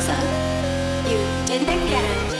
sở dự đến tác giả